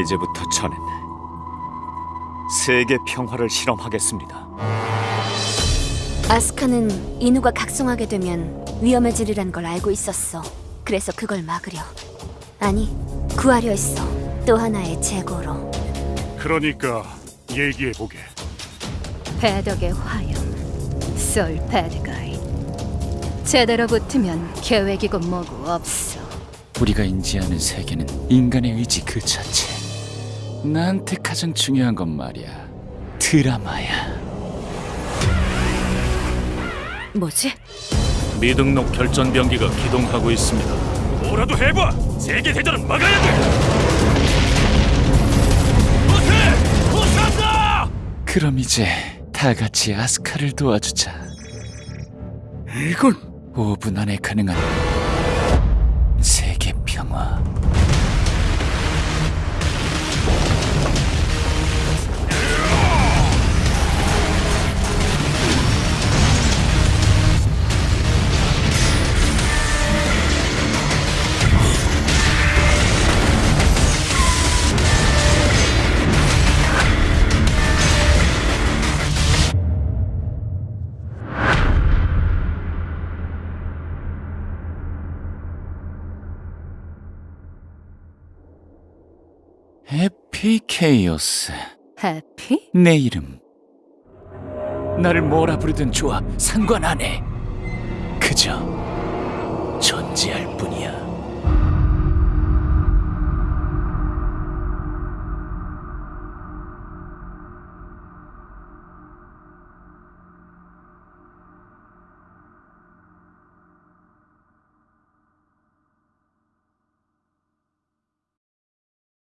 이제부터 저는 세계 평화를 실험하겠습니다. 아스카는 인우가 각성하게 되면 위험해지리란 걸 알고 있었어. 그래서 그걸 막으려. 아니, 구하려 했어. 또 하나의 재고로. 그러니까 얘기해보게. 배덕의 화염, 솔 배드가이. 제대로 붙으면 계획이고 뭐고 없어. 우리가 인지하는 세계는 인간의 의지 그 자체. 나한테 가장 중요한 건 말이야. 드라마야. 뭐지? 미등록 결전 병기가 기동하고 있습니다. 뭐라도 해봐. 세계 대전은 막아야 돼. 못해, 못한다. 그럼 이제 다 같이 아스카를 도와주자. 이건 5분 안에 가능한 세계 평화. 에피케이오스. 해피? 내 이름. 나를 뭐라 부르든 좋아. 상관 안 해. 그저 존재할 뿐이야.